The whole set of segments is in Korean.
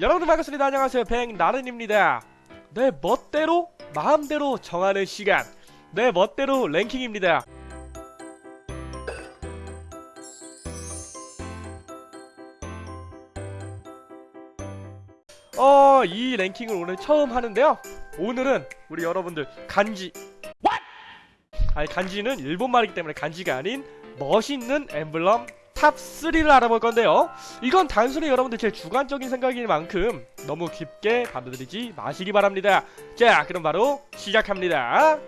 여러분 반갑습니다. 안녕하세요. 백나른입니다. 내 멋대로 마음대로 정하는 시간. 내 멋대로 랭킹입니다. 어, 이 랭킹을 오늘 처음 하는데요. 오늘은 우리 여러분들 간지 아니 간지는 일본말이기 때문에 간지가 아닌 멋있는 엠블럼 top 3를 알아볼 건데요. 이건 단순히 여러분들 제 주관적인 생각인 만큼 너무 깊게 받아들이지 마시기 바랍니다. 자, 그럼 바로 시작합니다.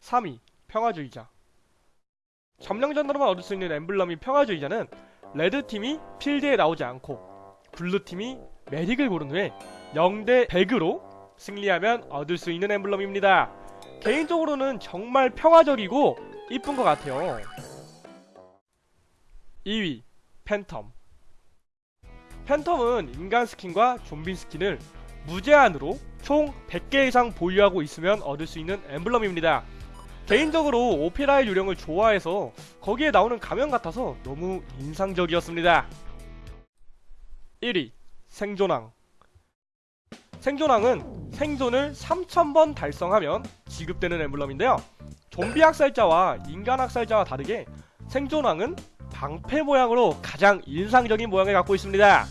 3위 평화주의자 점령전으로만 얻을 수 있는 엠블럼이 평화주의자는 red팀이 필드에 나오지 않고 blue팀이 medic을 고른 후에 0대 100으로 승리하면 얻을 수 있는 엠블럼입니다. 개인적으로는 정말 평화적이고 이쁜 것 같아요. 2위 phantom phantom은 인간 skin과 좀비 skin을 무제한으로 총 100개 이상 보유하고 있으면 얻을 수 있는 엠블럼입니다. 개인적으로 오페라의 유령을 좋아해서 거기에 나오는 가면 같아서 너무 인상적이었습니다. 1위 생존왕 생존왕은 생존을 3000번 달성하면 지급되는 엠블럼인데요. 좀비 학살자와 인간 학살자와 다르게 생존왕은 방패 모양으로 가장 인상적인 모양을 갖고 있습니다.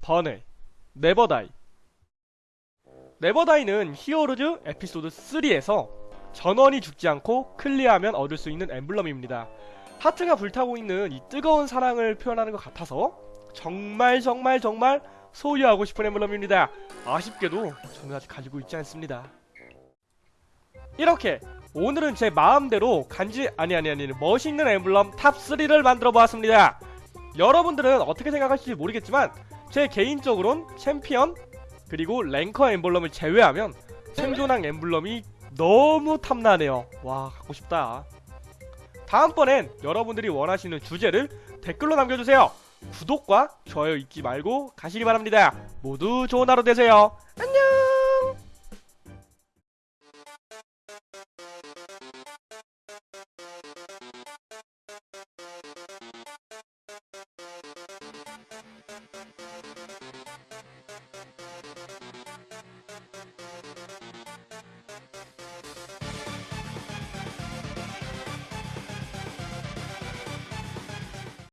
번외 never die never die는 Heroes 에피소드 3에서 전원이 죽지 않고 clear하면 얻을 수 있는 엠블럼입니다. 하트가 불타고 있는 이 뜨거운 사랑을 표현하는 것 같아서 정말 정말 정말 소유하고 싶은 엠블럼입니다. 아쉽게도 저는 아직 가지고 있지 않습니다. 이렇게 오늘은 제 마음대로 간지 아니 아니 아니 멋있는 엠블럼 top 3를 만들어 보았습니다. 여러분들은 어떻게 생각하실지 모르겠지만 제 개인적으론 챔피언 그리고 랭커 엠블럼을 제외하면 생존왕 엠블럼이 너무 탐나네요. 와 갖고 싶다. 다음번엔 여러분들이 원하시는 주제를 댓글로 남겨주세요. 구독과 좋아요 잊지 말고 가시기 바랍니다. 모두 좋은 하루 되세요.